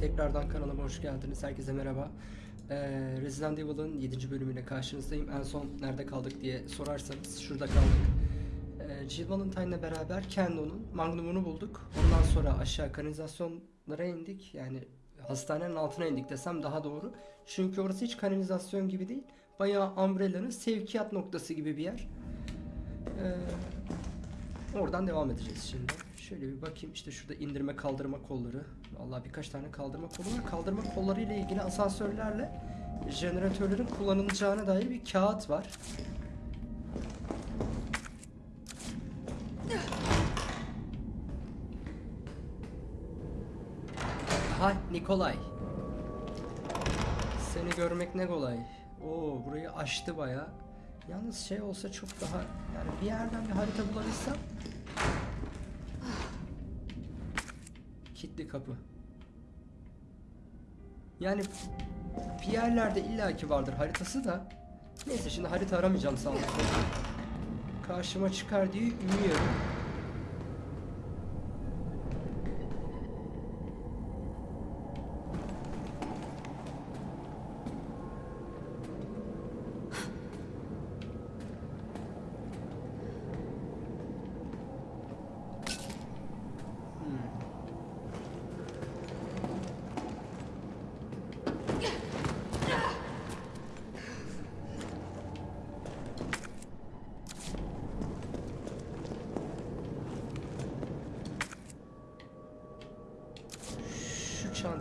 Tekrardan kanalıma hoş geldiniz. Herkese merhaba. Ee, Resident Evil'ın 7. bölümüyle karşınızdayım. En son nerede kaldık diye sorarsanız şurada kaldık. Ee, Jill Valentine'la beraber Kendo'nun Magnum'unu bulduk. Ondan sonra aşağı kanalizasyonlara indik. Yani hastanenin altına indik desem daha doğru. Çünkü orası hiç kanalizasyon gibi değil. Bayağı Umbrella'nın sevkiyat noktası gibi bir yer. Ee, oradan devam edeceğiz şimdi. Şöyle bir bakayım işte şurada indirme kaldırma kolları. Vallahi birkaç tane kaldırma kolu var. Kaldırma kolları ile ilgili asansörlerle jeneratörlerin kullanılacağına dair bir kağıt var. Ha Nikolay. Seni görmek ne kolay. Oo burayı aştı baya. Yalnız şey olsa çok daha yani bir yerden bir harita bulabilsem. Kilitli kapı. Yani bir yerlerde illaki vardır haritası da. Neyse şimdi harita aramayacağım sağ olsun. Karşıma çıkar diye umuyorum.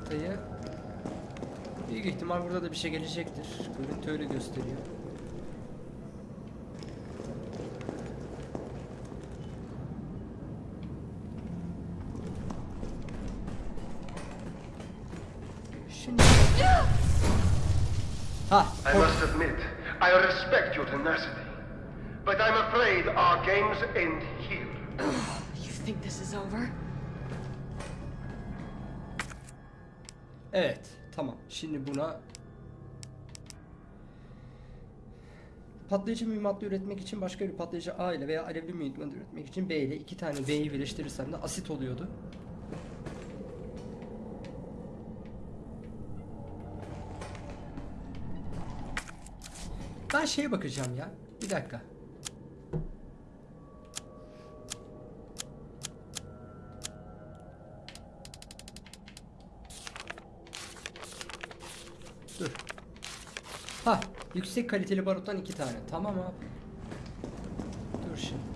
Çantayı büyük ihtimal burada da bir şey gelecektir. Görüntü öyle gösteriyor. Evet, tamam. Şimdi buna patlayıcı mühimmatlı üretmek için başka bir patlayıcı A ile veya alevli mühimmat üretmek için B ile iki tane B'yi birleştirirsem de asit oluyordu. Ben şeye bakacağım ya. Bir dakika. Dur. Ha, yüksek kaliteli baruttan iki tane. Tamam abi. Dur şimdi.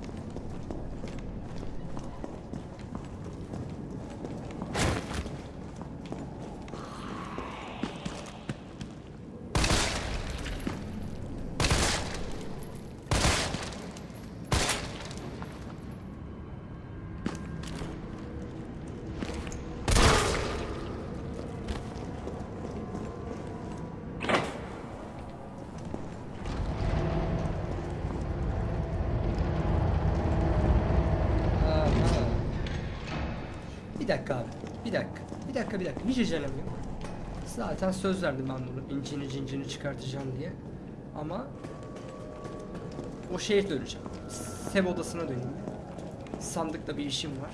Aha. Bir dakika abi. Bir dakika. Bir dakika bir dakika. Hiç acelem yok. Zaten söz verdim ben bunu. İncini cincini çıkartacağım diye. Ama o şeye döneceğim. Sev odasına döneyim. Sandıkta bir işim var.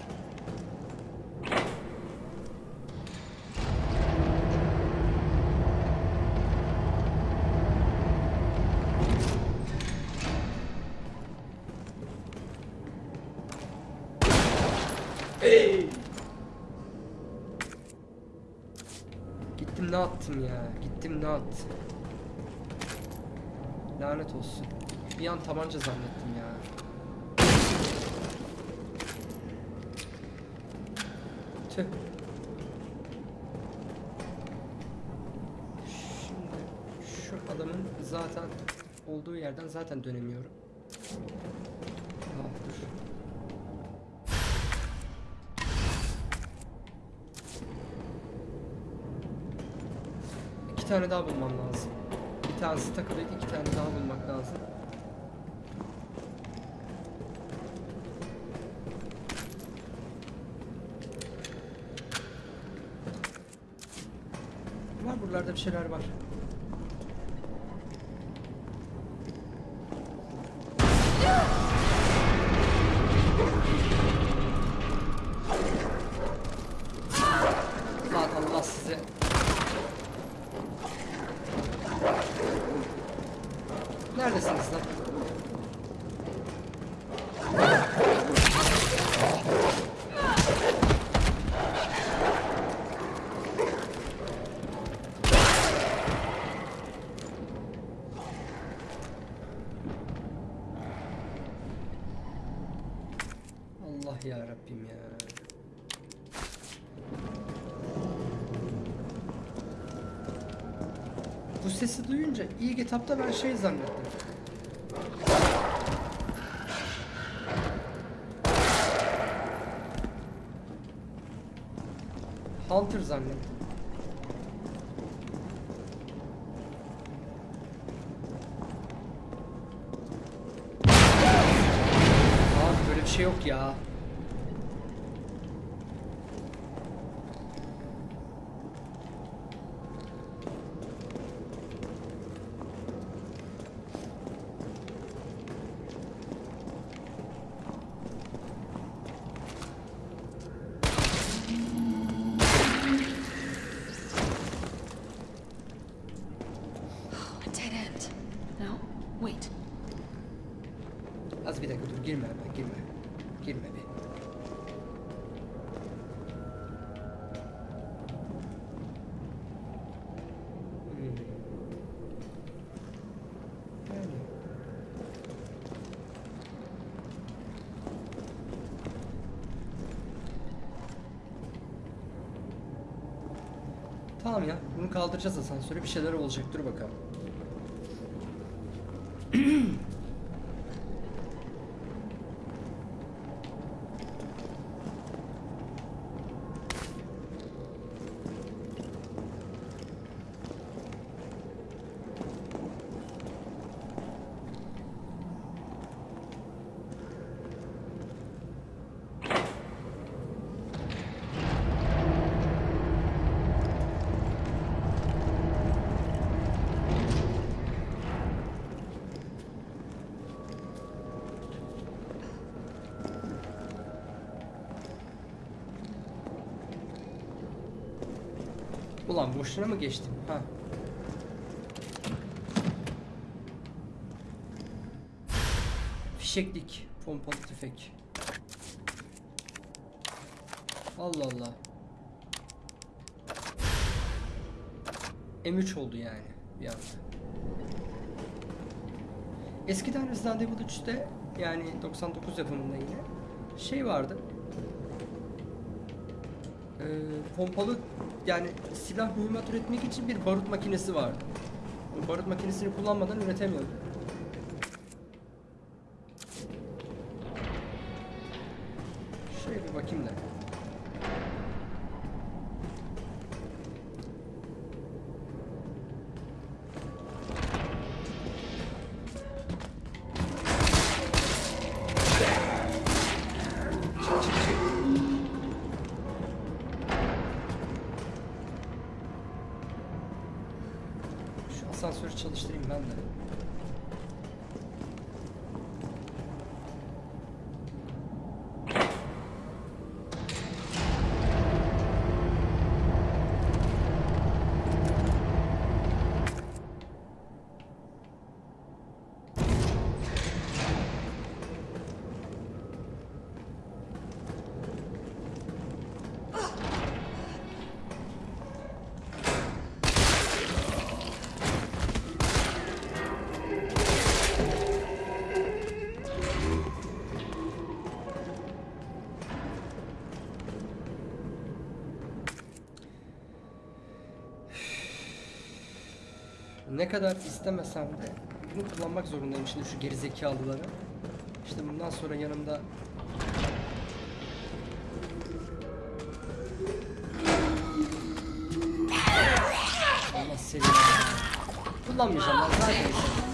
Attım ya? Gittim ne attım? Lanet olsun. Bir an tabanca zannettim ya. Tüh. Şimdi şu adamın zaten olduğu yerden zaten dönemiyorum. Tane daha bulmam lazım. Bir tanesi takılıydı, iki tane daha bulmak lazım. Var buralarda bir şeyler var. Allah Allah Al size. Neredesiniz lan? Allah ya Rabbim ya. Bu sesi duyunca ilk etapta ben şey zannettim. Hunter zannettim. Abi böyle bir şey yok ya. A dead end. No, wait. Az bir dakika dur girme hemen girme. Girme. Yani. Tamam ya bunu kaldıracağız asansöre bir şeyler olacak dur bakalım. Ulan boşuna mı geçtim? Ha. Fişeklik, pompalı tüfek. Allah Allah. M3 oldu yani bir anda. Eskiden Resident Evil 3'te yani 99 yapımında yine şey vardı. Ee, pompalı yani silah mühimmat üretmek için bir barut makinesi vardı. Barut makinesini kullanmadan üretemiyordu. Ne kadar istemesem de bunu kullanmak zorundayım şimdi şu gerizekalıları. İşte bundan sonra yanımda. Kullanmayacağım lan zaten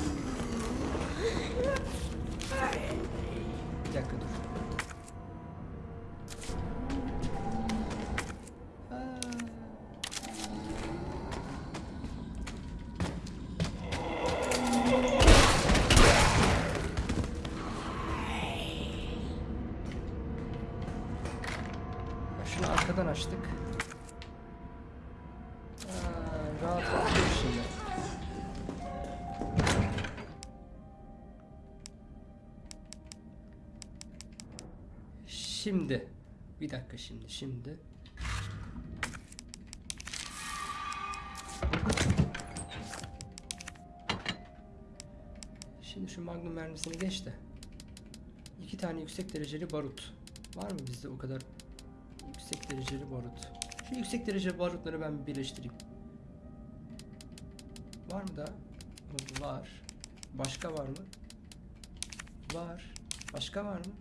Şunu arkadan açtık. Dur şimdi. Şimdi. Bir dakika şimdi. Şimdi. Şimdi şu magnum mermisini geç de. İki tane yüksek dereceli barut. Var mı bizde o kadar yüksek dereceli barut? Şu yüksek dereceli barutları ben bir birleştireyim. Var mı da? Var. Başka var mı? Var. Başka var mı?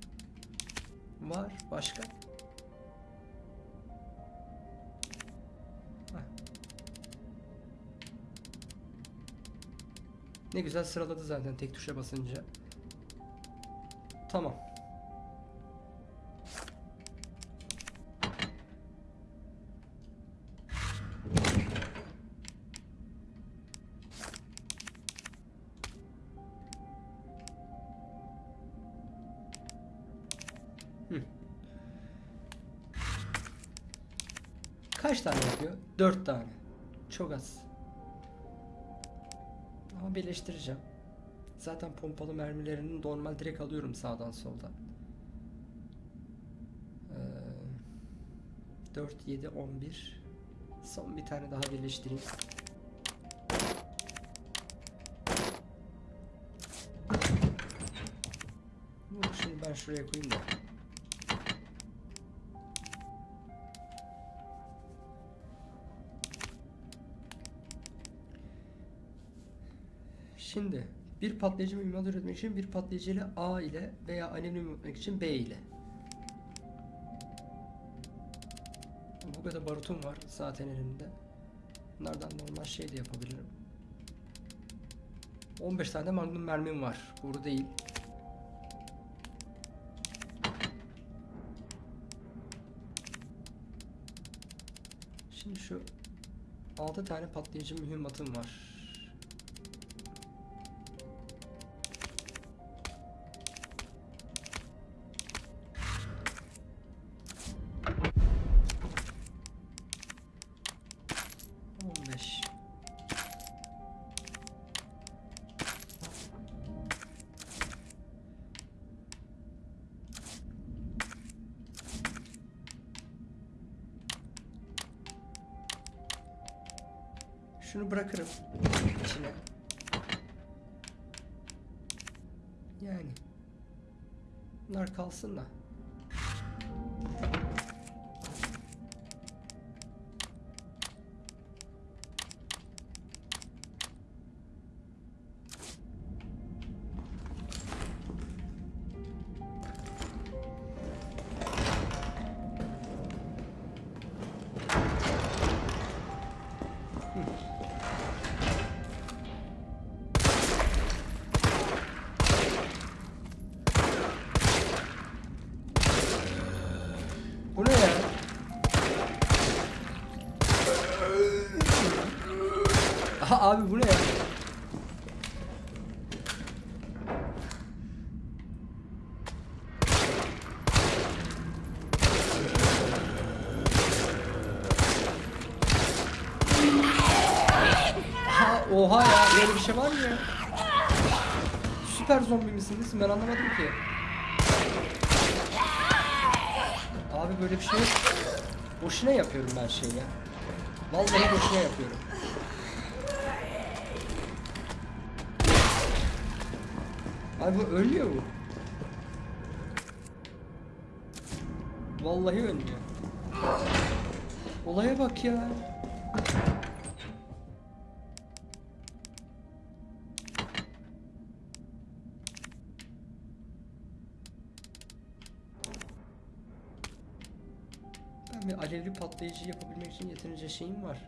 Var. Başka? Ne güzel sıraladı zaten tek tuşa basınca. Tamam. Kaç tane yapıyor? Dört tane. Çok az. Ama birleştireceğim. Zaten pompalı mermilerini normal direkt alıyorum sağdan soldan. Ee, 4, 7, 11. Son bir tane daha birleştireyim. Şimdi ben şuraya koyayım da. Şimdi bir patlayıcı mühimmat üretmek için bir patlayıcı ile A ile veya alüminyum üretmek için B ile. Bu kadar barutum var zaten elimde. Bunlardan normal şey de yapabilirim. 15 tane de magnum mermim var. Boru değil. Şimdi şu 6 tane patlayıcı mühimmatım var. Şunu bırakırım içine. Yani. Bunlar kalsın da. Abi bu ne ya? Ha, oha ya böyle bir şey var mı ya? Süper zombi misiniz? Ben anlamadım ki. Abi böyle bir şey yok. Boşuna yapıyorum ben şey ya. Vallahi boşuna yapıyorum. Abi bu ölmüyor bu. Vallahi ölmüyor. Olaya bak ya. Ben bir alevli patlayıcı yapabilmek için yeterince şeyim var.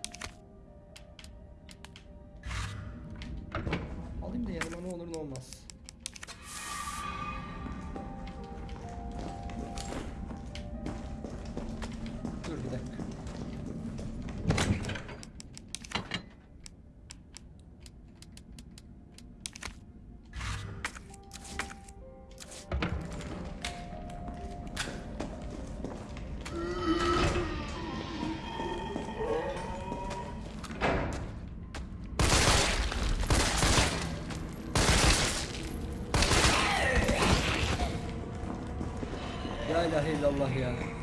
İlahe illallah ya. Tam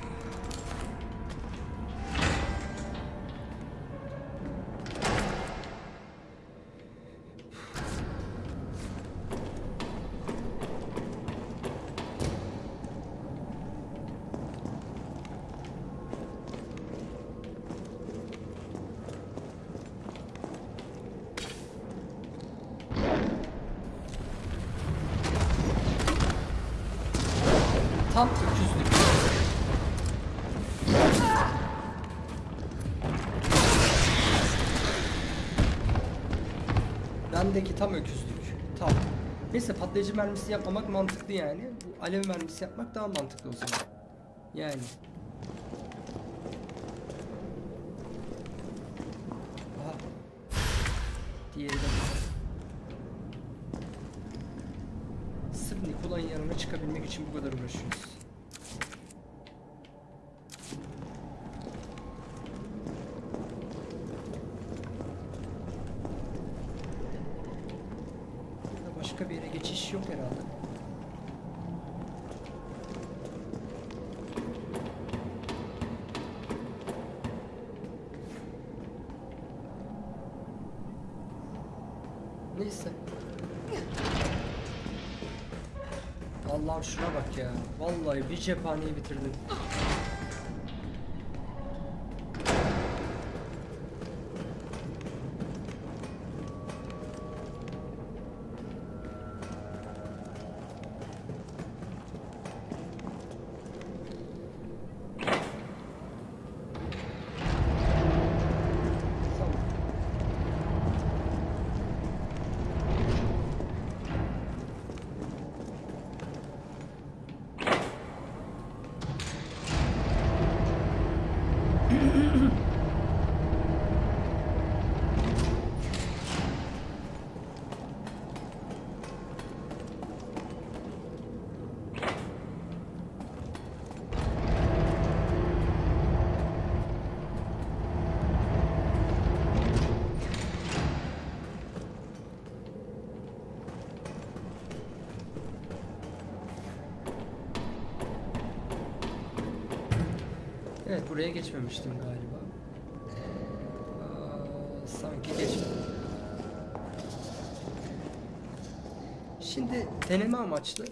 Bendeki tam öküzlük. Tam. Neyse patlayıcı mermisi yapmamak mantıklı yani. Bu alev mermisi yapmak daha mantıklı o zaman. Yani. Aha. Diğeri de burada. Sırf Nikola'nın yanına çıkabilmek için bu kadar uğraşıyoruz. Burada başka bir yere geçiş yok herhalde. Neyse. Allah'ım şuna bak ya. Vallahi bir cephaneyi bitirdim. Buraya geçmemiştim galiba. Aa, sanki geçmedim. Şimdi deneme amaçlı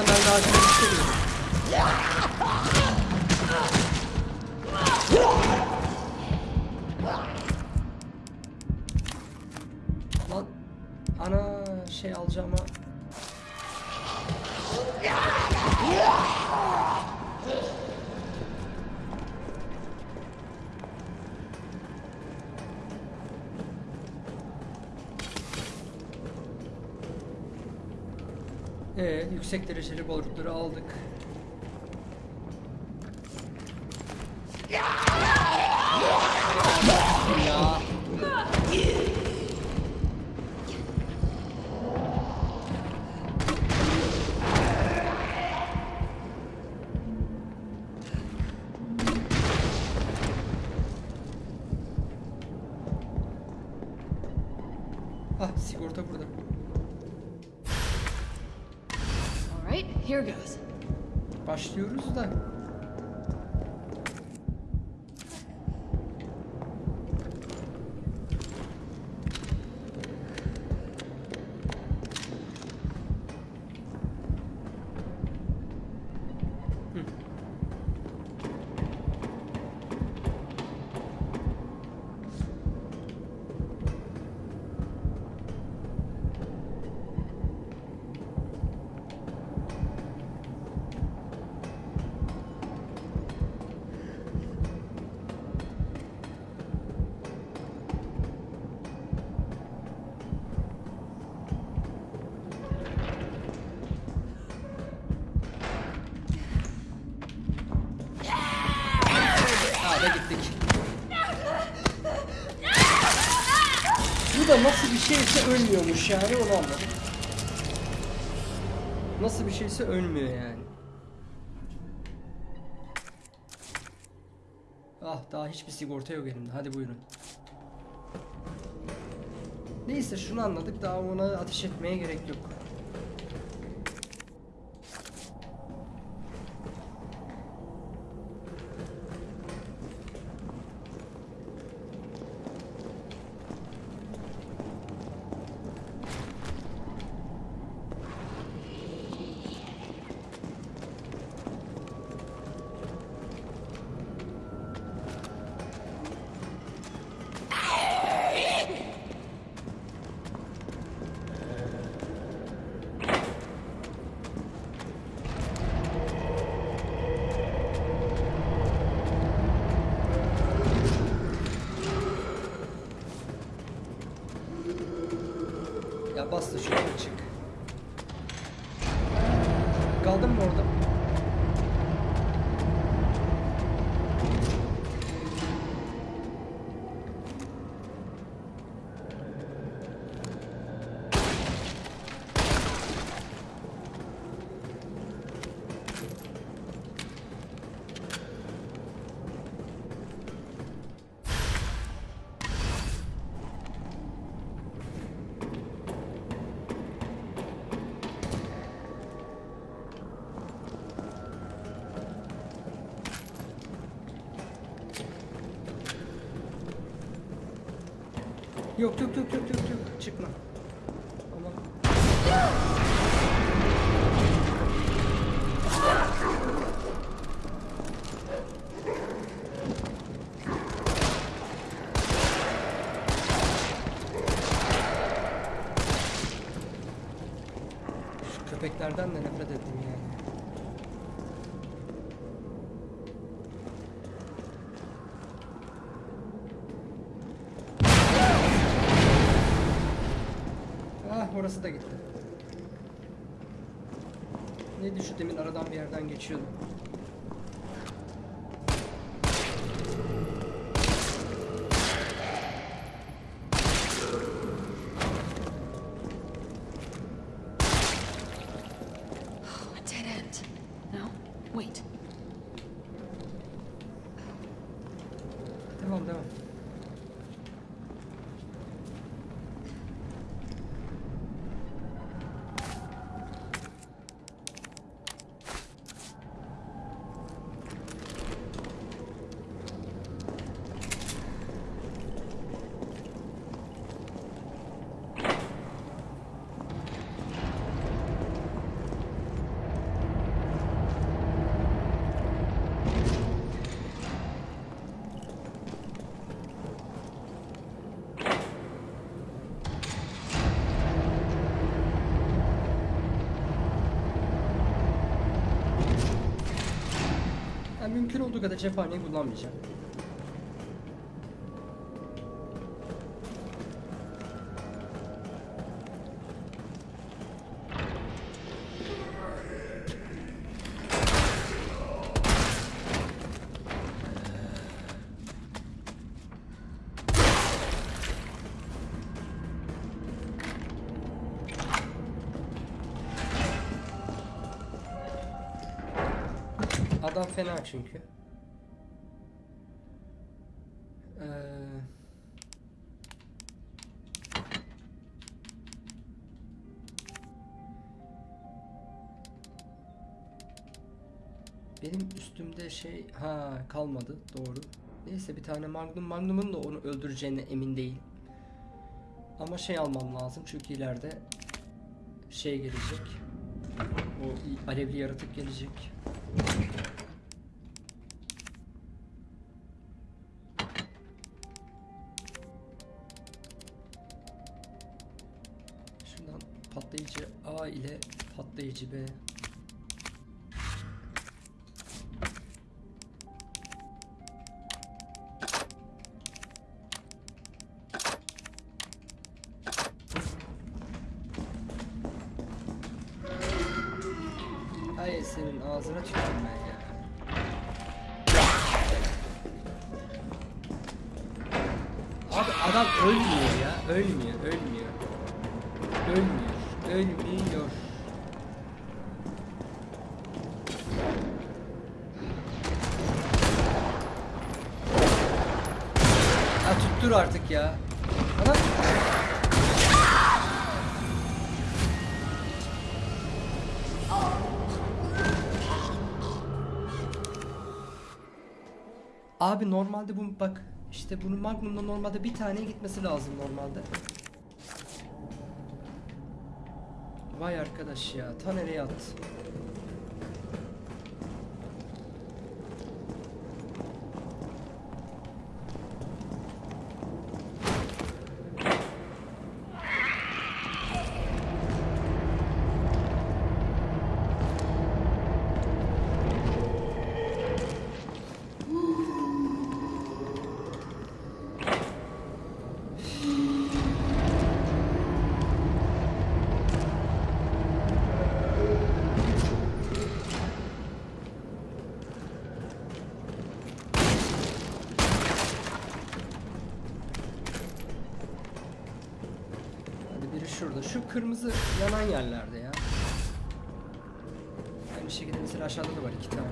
Da ben daha çok istemiyorum. Lan ana şey alacağıma Ee, yüksek dereceli balıkları aldık. Ölmüyormuş yani onu anladım. Nasıl bir şeyse ölmüyor yani. Ah daha hiçbir sigorta yok elimde. Hadi buyurun. Neyse şunu anladık. Daha ona ateş etmeye gerek yok. Ya bas da şuradan çık. Kaldın mı orada? Yok yok yok yok yok yok çıkma. Aman. Şu köpeklerden de nefret ettim yani. Ah orası da gitti. Neydi şu aradan bir yerden geçiyordu. Oh, a dead end. No? Wait. Devam devam. Ben mümkün olduğu kadar cephaneyi kullanmayacağım. Fena çünkü. Ee, benim üstümde şey ha kalmadı doğru. Neyse bir tane Magnum Magnum'un da onu öldüreceğine emin değil. Ama şey almam lazım çünkü ileride şey gelecek. O alevli yaratık gelecek. A ile patlayıcı B. Ay senin ağzına tükürdüm ben ya. Abi adam ölmüyor ya. Ölmüyor. Ölmüyor, ölmüyor. Tuttur artık ya. Adam Abi normalde bu bak işte bunun Magnum'da normalde bir taneye gitmesi lazım normalde. Vay arkadaş ya ta nereye attı? Hadi biri şurada. Şu kırmızı yanan yerlerde ya. Aynı şekilde mesela aşağıda da var iki tane.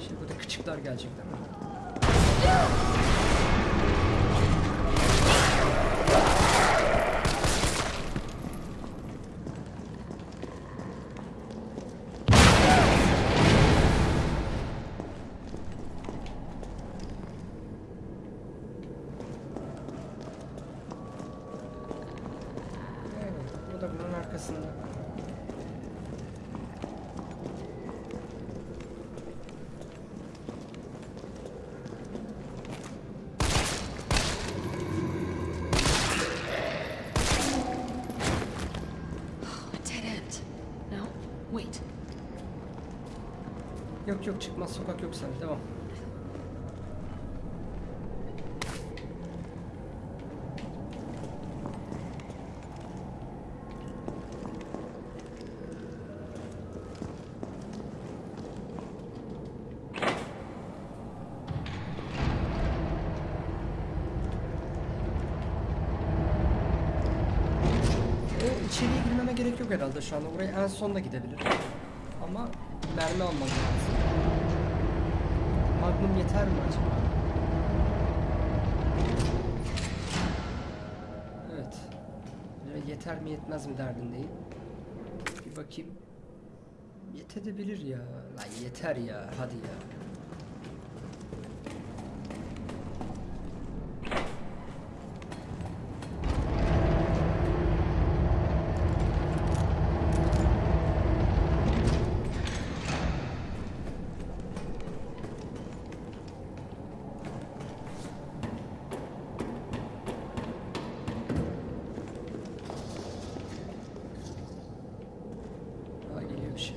Şimdi burada küçükler gelecek değil mi? Evet, o da bunun arkasında. Oh, a dead end. No? Wait. Yok yok çıkmaz. Sokak yok sen devam. O içeriye girmeme gerek yok herhalde şu anda. Oraya en sonda gidebilir. Ama mermi almam lazım. Magnum yeter mi acaba? Evet. Yeter mi yetmez mi derdindeyim. Bir bakayım. Yetebilir ya. Lan yeter ya. Hadi ya. Daha geliyor bir şey.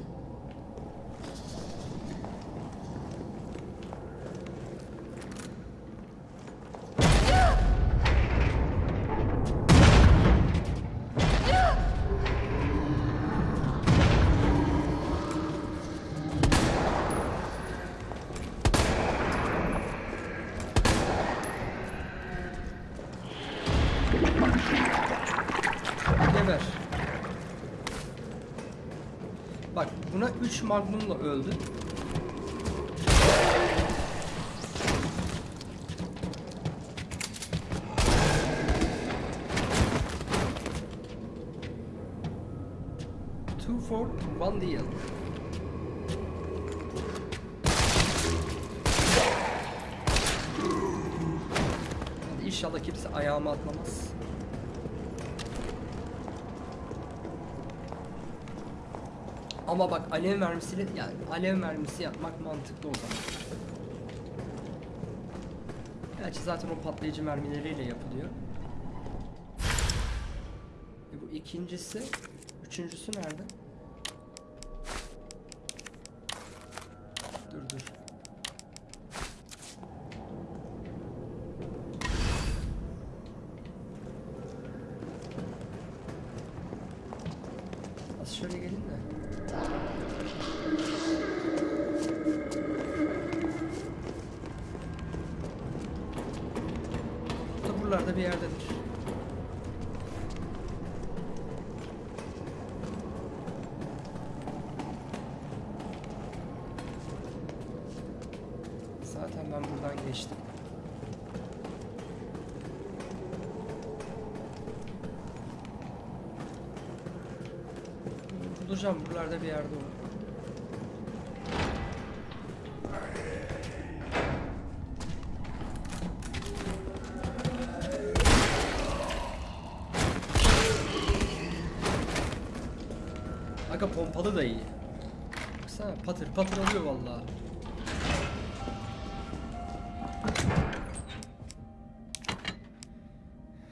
Geber. Bak 3 magnumla öldü. Two for one deal. İnşallah kimse ayağıma atlamaz. Ama bak alev mermisiyle yani alev mermisi yapmak mantıklı o zaman. Gerçi zaten o patlayıcı mermileriyle yapılıyor. E bu ikincisi, üçüncüsü nerede? Pompalı da iyi. Baksana patır patır oluyor vallahi.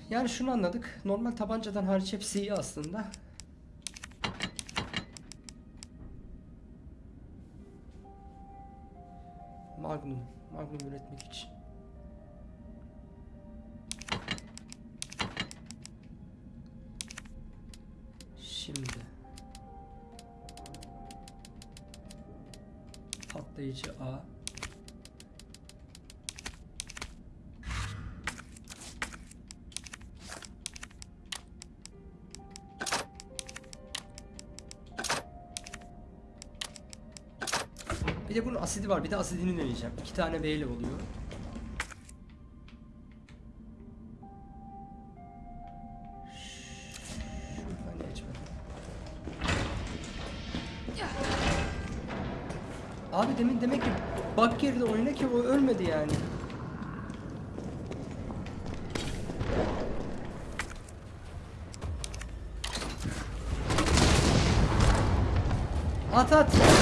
Yani şunu anladık. Normal tabancadan hariç hepsi iyi aslında. Magnum. Magnum üretmek için. Var. Bir de asidini deneyeceğim. İki tane B ile oluyor. Abi demin demek ki bak girdi oyuna ki o ölmedi yani. At at.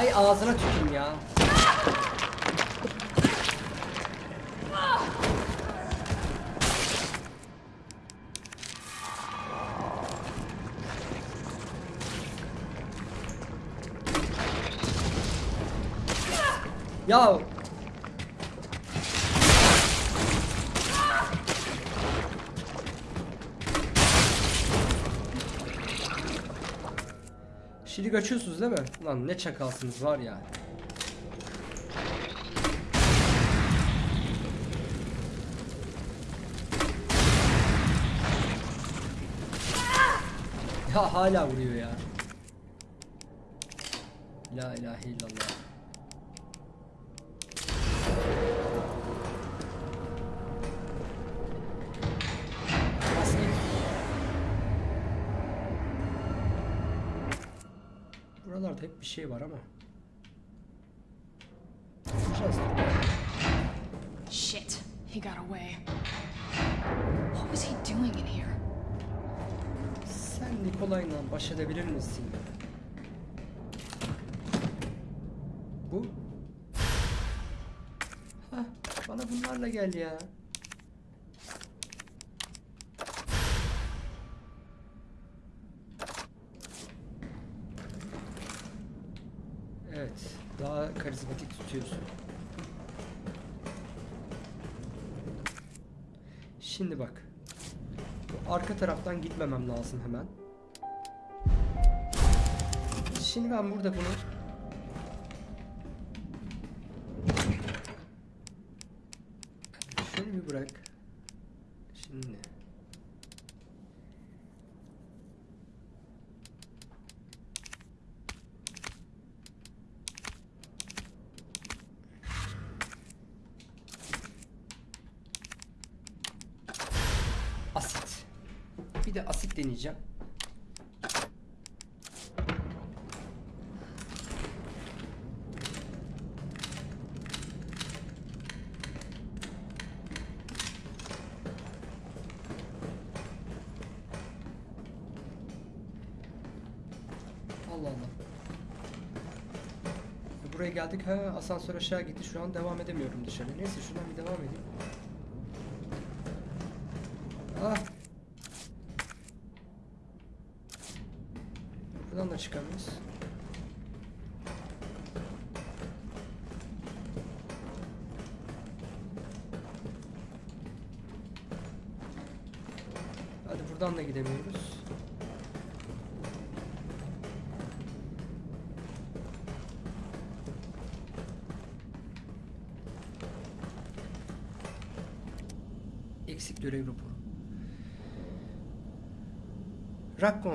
Ay ağzına tükürüm ya. Ya Şimdi kaçıyorsunuz değil mi? Lan ne çakalsınız var ya. Ya hala vuruyor ya. La ilahe illallah. Bir şey var ama. Shit, he got away. What was he doing in here? Sen Nikolay'la baş edebilir misin? Bu? Hah, bana bunlarla gel ya. Evet, daha karizmatik tutuyorsun. Şimdi bak. Arka taraftan gitmemem lazım hemen. Şimdi ben burada bunu şöyle bir bırak. Şimdi Bir de asit deneyeceğim. Allah Allah. E, Buraya geldik. Ha asansör aşağı gitti. Şu an devam edemiyorum dışarı. Neyse şuradan bir devam edeyim. Ah. Buradan da çıkamıyoruz. Hadi buradan da gidemiyoruz.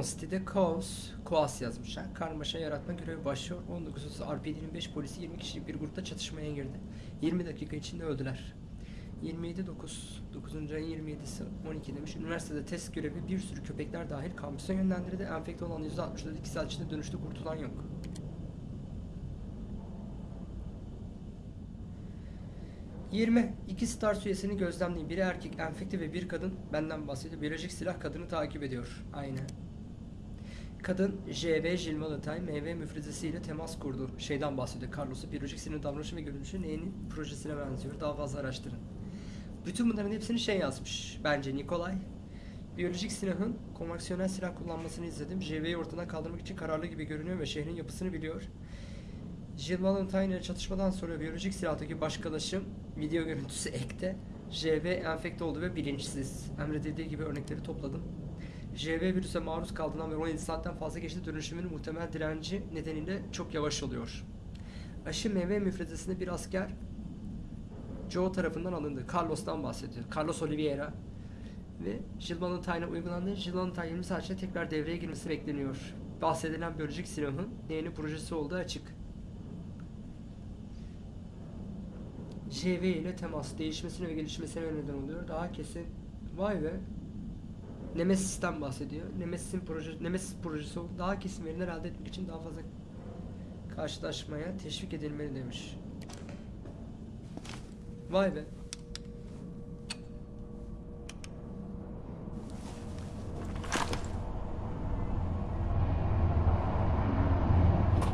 City'de kaos, koas yazmışlar. Karmaşa yaratma görevi başlıyor. 19.30 RPD'nin 5 polisi 20 kişilik bir grupta çatışmaya girdi. 20 dakika içinde öldüler. 27 9 9. ayın 27'si 12 demiş. Üniversitede test görevi bir sürü köpekler dahil kampüse yönlendirildi. Enfekte olan %64 2 saat içinde dönüştü kurtulan yok. Yirmi. İki Stars üyesini gözlemleyin. Biri erkek, enfekte ve bir kadın benden bahsediyor. Biyolojik silah kadını takip ediyor. Aynen. Kadın JV Valentine meyve müfrezesiyle temas kurdu. Şeyden bahsediyor. Carlos'u biyolojik sinir davranışı ve görünüşü neyin projesine benziyor. Daha fazla araştırın. Bütün bunların hepsini şey yazmış. Bence Nikolay. Biyolojik silahın konvansiyonel silah kullanmasını izledim. JV'yi ortadan kaldırmak için kararlı gibi görünüyor ve şehrin yapısını biliyor. Jill Valentine ile çatışmadan sonra biyolojik silahtaki başkalaşım video görüntüsü ekte. JV enfekte oldu ve bilinçsiz. Emredildiği gibi örnekleri topladım. JV virüse maruz kaldığından ve 17 saatten fazla geçti dönüşümün muhtemel direnci nedeniyle çok yavaş oluyor. Aşı meyve müfrezesinde bir asker Joe tarafından alındı. Carlos'tan bahsediyor. Carlos Oliveira. Ve Jill Valentine'a uygulandı. Jill Valentine 20 saat içinde tekrar devreye girmesi bekleniyor. Bahsedilen biyolojik silahın yeni projesi olduğu açık. JV ile temas değişmesine ve gelişmesine neden oluyor. Daha kesin. Vay be. Nemesis'ten bahsediyor. Nemesis'in proje, Nemesis projesi. Daha kesin veriler elde etmek için daha fazla karşılaşmaya teşvik edilmeli demiş. Vay be.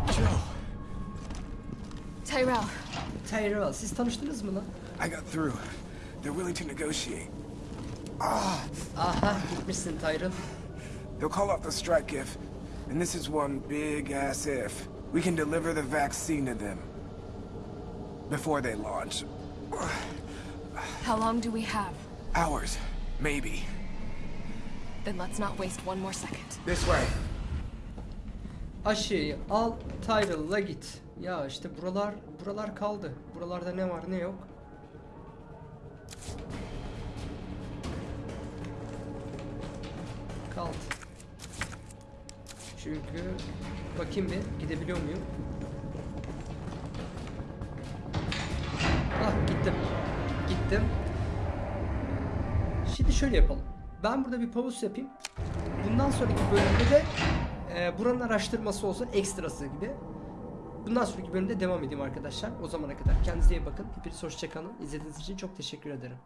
Joe, Tyrell, Tyrell siz tanıştınız mı lan? I got through. They're willing to negotiate. Aha gitmişsin Tyrell. They'll call off the strike if, and this is one big ass if, we can deliver the vaccine to them. Before they launch. how long do we have? Hours, maybe. Then let's not waste one more second. This way. Aşıyı al Tyrell'la git. Ya işte buralar buralar kaldı. Buralarda ne var ne yok. Kaldı. Çünkü bakayım bir gidebiliyor muyum? Ah gittim. Gittim. Şimdi şöyle yapalım. Ben burada bir pause yapayım. Bundan sonraki bölümde de e, buranın araştırması olsun ekstrası gibi. Bundan sonraki bölümde devam edeyim arkadaşlar. O zamana kadar kendinize iyi bakın. Hepiniz hoşçakalın. İzlediğiniz için çok teşekkür ederim.